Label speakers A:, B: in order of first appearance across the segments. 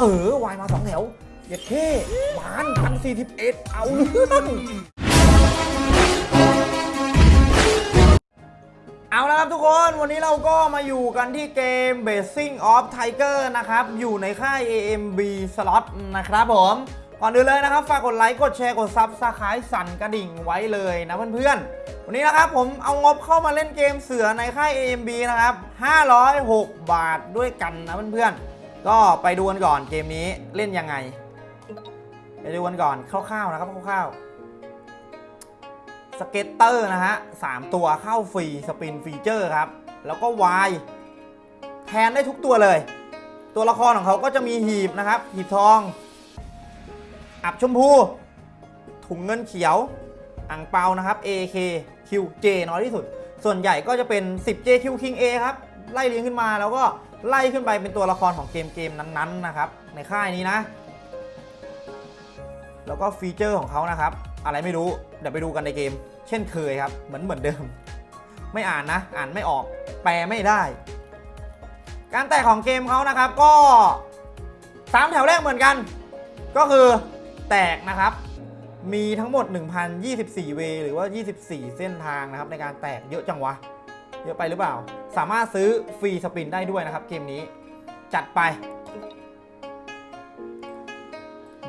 A: เออวายมาสองแถวเย็ดเท่หวานพันสี่สิบเอ็ดเอาเรื่องเอาละครับทุกคนวันนี้เราก็มาอยู่กันที่เกม Blessing of Tiger นะครับ อยู่ในค่าย AMB Slot นะครับผม ก่อนอื่นเลยนะครับ ฝากกดไลค์ กดแชร์ กด subscribe สั่นกระดิ่งไว้เลยนะเพื่อนๆ วันนี้นะครับผมเอางบเข้ามาเล่นเกมเสือในค่าย AMB นะครับ 506 บาทด้วยกันนะเพื่อนๆ ก็ไปดูกันก่อนเกมนี้เล่นยังไง ไปดูกันก่อนคร่าวๆนะครับคร่าวๆ scatter นะฮะสามตัวเข้า free spin feature ครับ แล้วก็วายแทนได้ทุกตัวเลย ตัวละครของเขาก็จะมีหีบนะครับ หีบทอง อับชมพู ถุงเงินเขียวอ่างเปานะครับ A K QJ น้อยที่สุด ส่วนใหญ่ก็จะเป็น 10JQ King A ครับ ไล่เรียงขึ้นมาแล้วก็ ไล่ขึ้นไปเป็นตัวละครของเกมเกมนั้นๆนะครับ ในค่ายนี้นะ แล้วก็ฟีเจอร์ของเขานะครับ อะไรไม่รู้ เดี๋ยวไปดูกันในเกม เช่นเคยครับ เหมือนเหมือนเดิม ไม่อ่านนะ อ่านไม่ออก แปลไม่ได้ การแตกของเกมเขานะครับก็3แถวแรกเหมือนกัน ก็คือแตกนะครับ มีทั้งหมด 1,024 เวย์หรือว่า 24 เส้นทางนะครับในการแตกเยอะจังวะ ยอะไปหรือเปล่า สามารถซื้อฟรีสปินได้ด้วยนะครับ เกมนี้จัดไป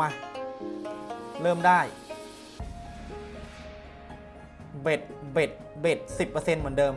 A: มา เริ่มได้ เบ็ดเบ็ดเบ็ด10%เหมือนเดิม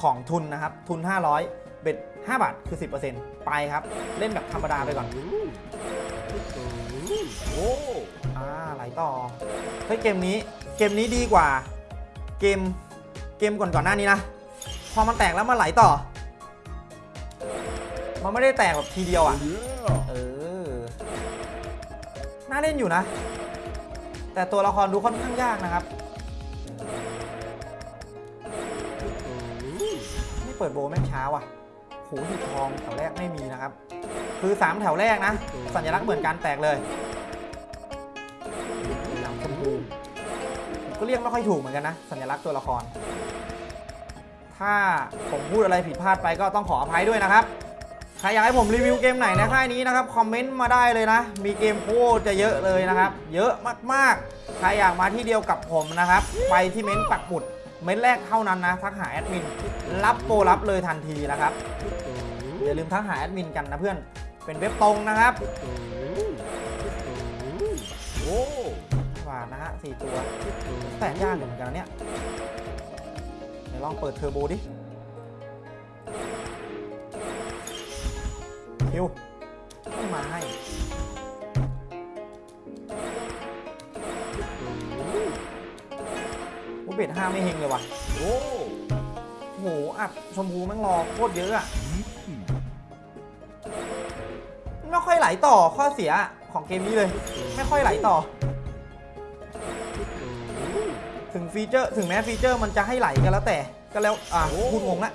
A: ของทุนนะครับ ทุน 500 เบ็ด5บาทคือ 10%ไปครับ เล่นแบบธรรมดาไปก่อน
B: โอ้
A: อ่าไหลต่อเฮ้ยเกมนี้ เกมนี้ดีกว่า เกม เกมก่อนก่อนหน้านี้นะพ อมันแตกแล้วมันไหลต่อ มันไม่ได้แตกแบบทีเดียวอะ เออ น่าเล่นอยู่นะ แต่ตัวละครดูค่อนข้างยากนะครับ ไม่เปิดโบว์แม่งช้าว่ะโหหีบทองแถวแรกไม่มีนะครับ คือ 3 แถวแรกนะ สัญลักษณ์เหมือนกันแตกเลยหลังชมพูผมก็เรียกไม่ค่อยถูกเหมือนกันนะ สัญลักษณ์ตัวละคร ถ้าผมพูดอะไรผิดพลาดไปก็ต้องขออภัยด้วยนะครับ ใครอยากให้ผมรีวิวเกมไหนในค่ายนี้นะครับคอมเมนต์มาได้เลยนะ มีเกมโคตรจะเยอะเลยนะครับ เยอะมากๆ ใครอยากมาที่เดียวกับผมนะครับ ไปที่เม้นต์ปักหมุด เม้นต์แรกเท่านั้นนะ ทักหาแอดมิน รับโปรรับเลยทันทีนะครับ อย่าลืมทักหาแอดมินกันนะเพื่อน เป็นเว็บตรงนะครับ
B: โอ้
A: หวานะฮะสี่ตัว แต่ยากเหมือนกันเนี่ย ดี๋ยวลองเปิดเทอร์โบดิคิวไม่มาให้โอ้ bet ห้าไม่เฮงเลยว่ะ
B: โอ้
A: โหอัดชมพูแม่งรอโคตรเยอะอะไม่ค่อยไหลต่อข้อเสียของเกมนี้เลย ไม่ค่อยไหลต่อ ถึง feature ถึงแม้ feature มันจะให้ไหลกันแล้วแต่ก็แล้วอะพูดงงละ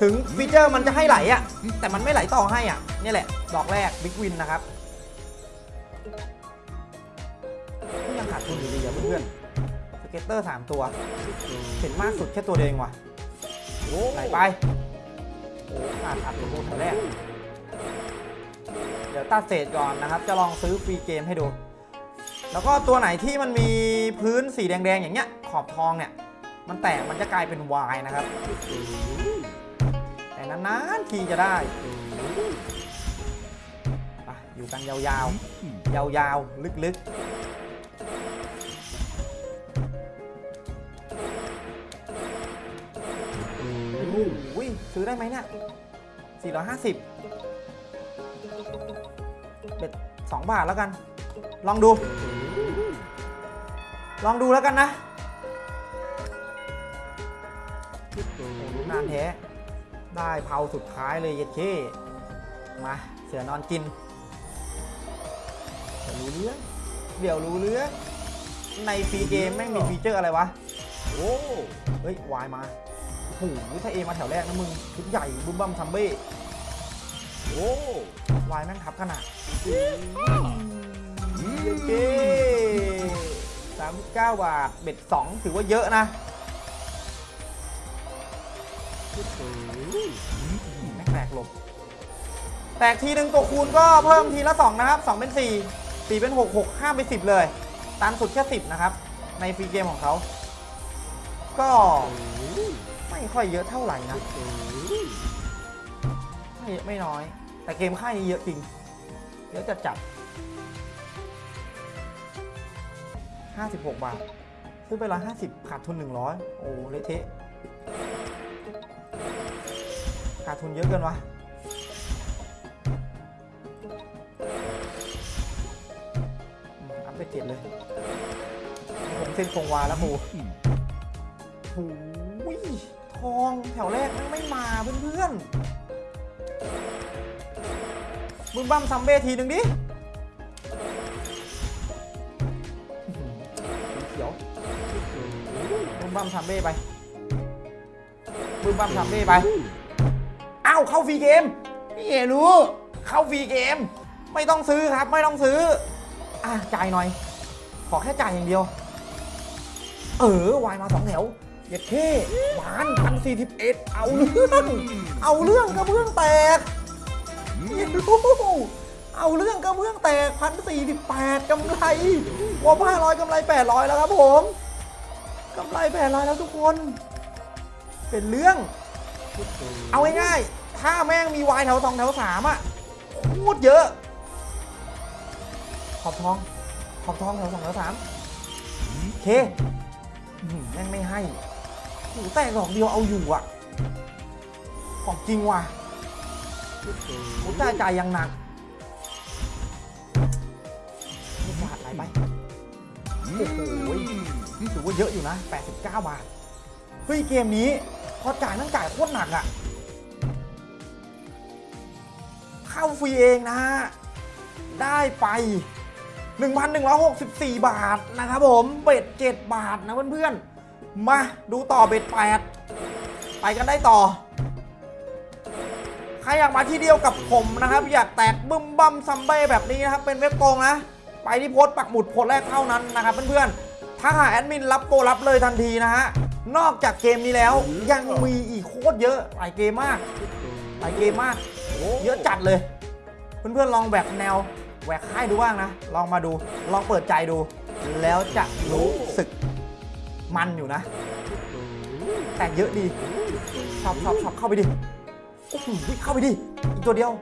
A: ถึง feature มันจะให้ไหลอะแต่มันไม่ไหลต่อให้อะนี่แหละ ดอกแรก big win นะครับก็ยังขาดทุนอยู่ดีอะเพื่อนๆสเก็ตเตอร์3ตัว เห็นมากสุดแค่ตัวเดียวเองว่ะ
B: โอ้
A: ไหลไปโอ้ขาดอัดตัวแถวแรก เดี๋ยวตัดเศษก่อนนะครับ จะลองซื้อฟรีเกมให้ดู แล้วก็ตัวไหนที่มันมีพื้นสีแดงๆอย่างเงี้ย ขอบทองเนี่ย มันแตกมันจะกลายเป็นวายนะครับ แต่นานๆทีจะได้ไปอยู่กันยาวๆ ยาวๆ ลึกๆโอ้โหซื้อได้ไหมเนี่ย450 เบ็ด2บาทแล้วกัน ลองดู ลองดูแล้วกันนะโอ้โหดูนานแท้ได้เผาสุดท้ายเลยเย็ดเคมาเสือนอนกินรู้เรื่องเดี๋ยวรู้เรื่องในฟรีเกมแม่งมีฟีเจอร์อะไรวะ
B: โอ้
A: เฮ้ยวายมาโอ้โหถ้าเอมาแถวแรกนะมึงชุดใหญ่บุ้มบัมซัมเบ้
B: โอ้
A: วายแม่งทับขนาดเย้ เก้สามเก้าบาท เบ็ดสองถือว่าเยอะนะแม่งแตกหลบ แตกทีหนึ่งตัวคูณก็เพิ่มทีละ 2 นะครับ 2 เป็น 4 4 เป็น 6 6 5 เป็น 10 เลย ตันสุดแค่ 10 นะครับ ในฟรีเกมของเขา ก็ไม่ค่อยเยอะเท่าไหร่นะ ไม่เยอะไม่น้อย แต่เกมค่ายนี้เยอะจริง เยอะจัดจัด 56 บาท ซื้อไป 150 ขาดทุน 100 โอ้เละเทะ ขาดทุนเยอะเกินวะอัพไปเจ็ดเลยผมเส้นคงวาแล้วหมูโอ้ยทองแถวแรกมันไม่มาเพื่อนๆมึงบั้มซัมเบ้ทีหนึ่งดิ มึงบั้มซัมเบ้ไปมึงบั้มซัมเบ้ไป อ้าวเข้าฟรีเกมพี่เอรู้เข้าฟรีเกม ไม่ต้องซื้อครับไม่ต้องซื้อ อะจ่ายหน่อย ขอแค่จ่ายอย่างเดียว เออวายมาสองแถวเย็ดเท่หวานพันสี่สิบเอ็ดเอาเรื่องเอาเรื่องกระเบื้องแตกเย็ดรู้เอาเรื่องกระเบื้องแตกพันสี่สิบแปดกำไรว่าห้าร้อยกำไรแปดร้อยแล้วครับผม กำไรแปดร้อยแล้วทุกคน เป็นเรื่อง เอาง่ายๆถ้าแม่งมีวายแถวสองแถวสามอะโคตรเยอะ ขอบทอง ขอบทองแถวสองแถวสามเคแม่งไม่ให้หูแตกดอกเดียวเอาอยู่อะ ของจริงว่ะหูจ่ายจ่ายอย่างหนักไม่บาทไหลไปโอ้โห ถือว่าเยอะอยู่นะ 89 บาท เฮ้ย เกมนี้พอจ่ายนั่งจ่ายโคตรหนักอะเข้าฟรีเองนะฮะ ได้ไป 1,164 บาทนะครับผม เบ็ด 7 บาทนะเพื่อนๆ มาดูต่อเบ็ด 8 ไปกันได้ต่อ ใครอยากมาที่เดียวกับผมนะครับ อยากแตกบึ้มบัมซัมเบ้แบบนี้นะครับ เป็นเว็บโกงนะ ไปที่โพสต์ปักหมุดโพสต์แรกเท่านั้นนะครับเพื่อนๆ ถ้าหาแอดมินรับโปรรับเลยทันทีนะฮะ นอกจากเกมนี้แล้วยังมีอีกโคตรเยอะ หลายเกมมาก หลายเกมมาก เยอะจัดเลย เพื่อนๆลองแหวกแนวแหวกค่ายดูบ้างนะ ลองมาดู ลองเปิดใจดู แล้วจะรู้สึกมันอยู่นะ แต่เยอะดี ชอบชอบชอบเข้าไปดิโอ้โหเข้าไปดิ อีกตัวเดียว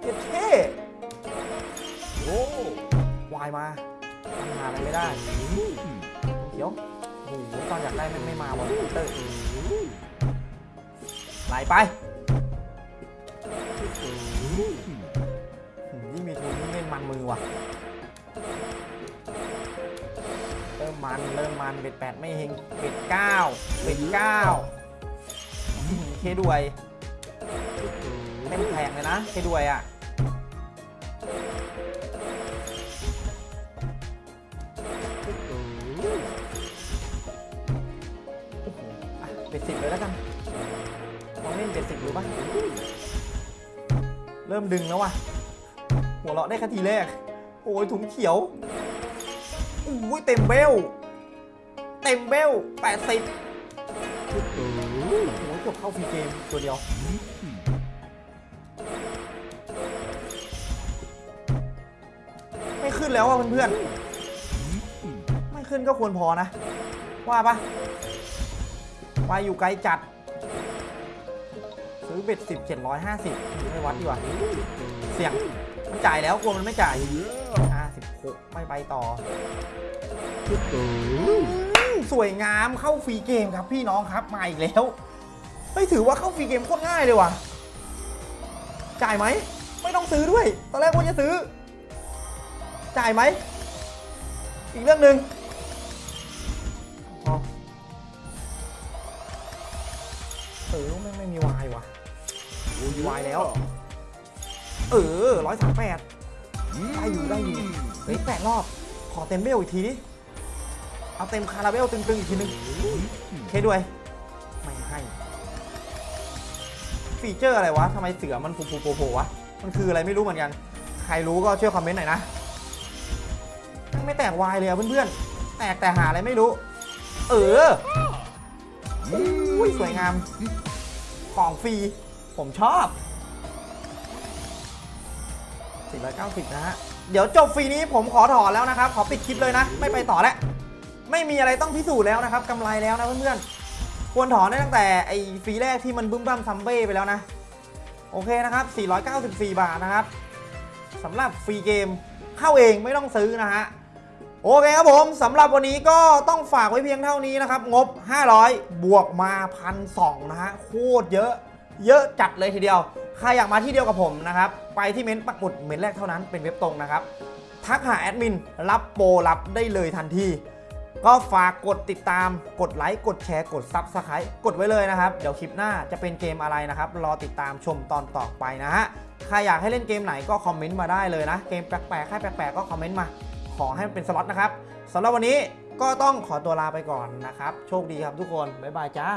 A: เท่เท่
B: โอ้
A: วายมาทำงานอะไรไม่ได้ เขียวโอ้โหตอนอยากได้ไม่ไม่มาบอลเตอร์ไหลไปหืมยิ่งมีทุนยิ่งเล่นมันมือว่ะ เริ่มมัน เริ่มมัน เบ็ดแปดไม่เฮงเบ็ดเก้าเบ็ดเก้าเคด้วยเล่นแพงเลยนะเคด้วยอะ จ็ดสิบเลยแล้วกันลองเล่นเบ็ดสิบดูป่ะเริ่มดึงแล้วว่ะ หัวเราะได้แค่ทีแรก โอ้ยถุงเขียวอุ้ยเต็มเบล เต็มเบลแปดสิบโอ้ยเกือบเข้าฟรีเกมตัวเดียวไม่ขึ้นแล้วอะเพื่อนๆ ไม่ขึ้นก็ควรพอนะ ว่าปะ วายอยู่ไกลจัด ซื้อเบ็ดสิบเจ็ดร้อยห้าสิบไม่วัดดีกว่า เสี่ยงมันจ่ายแล้วกลัวมันไม่จ่ายห้าสิบหกไม่ไปต่อ สวยงามเข้าฟรีเกมครับพี่น้องครับ มาอีกแล้วเฮ้ยถือว่าเข้าฟรีเกมโคตรง่ายเลยว่ะ จ่ายไหม ไม่ต้องซื้อด้วย ตอนแรกว่าจะซื้อ จ่ายไหม อีกเรื่องหนึ่ง เออร้อยสามแปดได้อยู่ได้อยู่เฮ้ยแปดรอบ ขอเต็มเบลอีกทีดิเอาเต็มคาราเบลตึงๆอีกทีนึงเคด้วย ไม่ให้ ฟีเจอร์อะไรวะทำไมเสือมันฟูฟูโผล่ๆวะ มันคืออะไรไม่รู้เหมือนกัน ใครรู้ก็ช่วยคอมเมนต์หน่อยนะแม่งไม่แตกวายเลยอะเพื่อนๆ แตกแต่หาอะไรไม่รู้ เอออุ้ยสวยงาม ของฟรี ผมชอบ 490 นะฮะ เดี๋ยวจบฟรีนี้ผมขอถอนแล้วนะครับ ขอปิดคลิปเลยนะ ไม่ไปต่อแล้ว ไม่มีอะไรต้องพิสูจน์แล้วนะครับกำไรแล้วนะเพื่อนๆ ควรถอนได้ตั้งแต่ไอ้ฟรีแรกที่มันบึ้มบั้มซัมเบ้ไปแล้วนะ โอเคนะครับ 494 บาทนะครับสำหรับฟรีเกมเข้าเองไม่ต้องซื้อนะฮะ โอเคครับผมสำหรับวันนี้ก็ต้องฝากไว้เพียงเท่านี้นะครับ งบ 500 บวกมาพันสนะฮะ โคตรเยอะ เยอะจัดเลยทีเดียว ใครอยากมาที่เดียวกับผมนะครับ ไปที่เม้นต์ปักหมุดเม้นต์แรกเท่านั้นเป็นเว็บตรงนะครับ ทักหาแอดมินรับโปรรับได้เลยทันที ก็ฝากกดติดตาม กดไลค์ กดแชร์ กด subscribe กดไว้เลยนะครับ เดี๋ยวคลิปหน้าจะเป็นเกมอะไรนะครับ รอติดตามชมตอนต่อไปนะฮะ ใครอยากให้เล่นเกมไหนก็คอมเมนต์มาได้เลยนะ เกมแปลกๆให้แปลกๆก็คอมเมนต์มา ขอให้มันเป็นสล็อตนะครับสำหรับวันนี้ก็ต้องขอตัวลาไปก่อนนะครับ โชคดีครับทุกคน บ๊ายบายจ้า